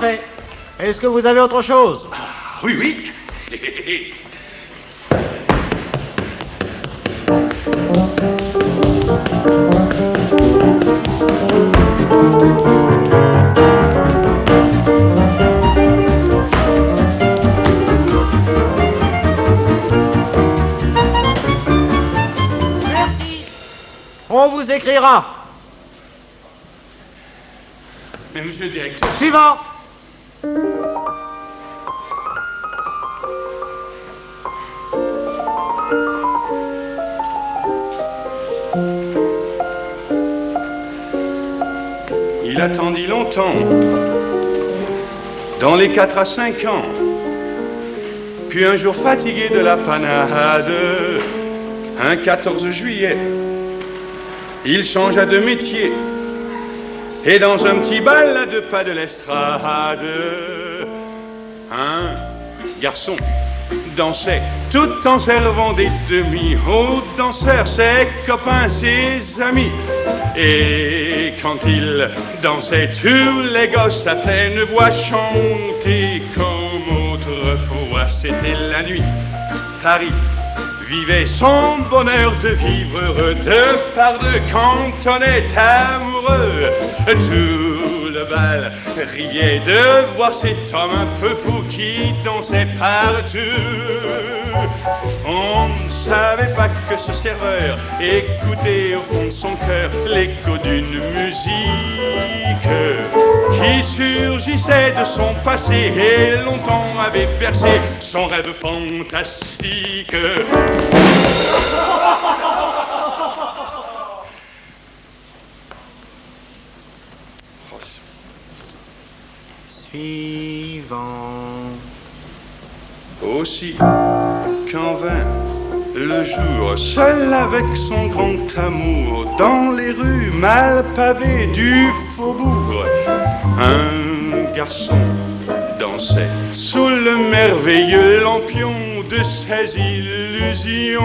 Parfait. Est-ce que vous avez autre chose? Oui, oui. Merci. On vous écrira. Mais monsieur le directeur, Suivant. Il attendit longtemps, dans les quatre à cinq ans. Puis un jour fatigué de la panade, un 14 juillet, il changea de métier. Et dans un petit bal à deux pas de l'estrade, un garçon dansait tout en servant des demi aux danseurs, ses copains, ses amis. Et quand il dansait, tous les gosses à pleine voix chantaient comme autrefois. C'était la nuit. Paris vivait son bonheur de vivre heureux de par deux quand on est amoureux. Tout le bal riait de voir cet homme un peu fou qui dansait partout. On ne savait pas que ce serveur écoutait au fond de son cœur l'écho d'une musique qui surgissait de son passé et longtemps avait bercé son rêve fantastique. Suivant. Aussi, quand vint le jour, seul avec son grand amour, dans les rues mal pavées du faubourg, un garçon dansait sous le merveilleux lampion de ses illusions.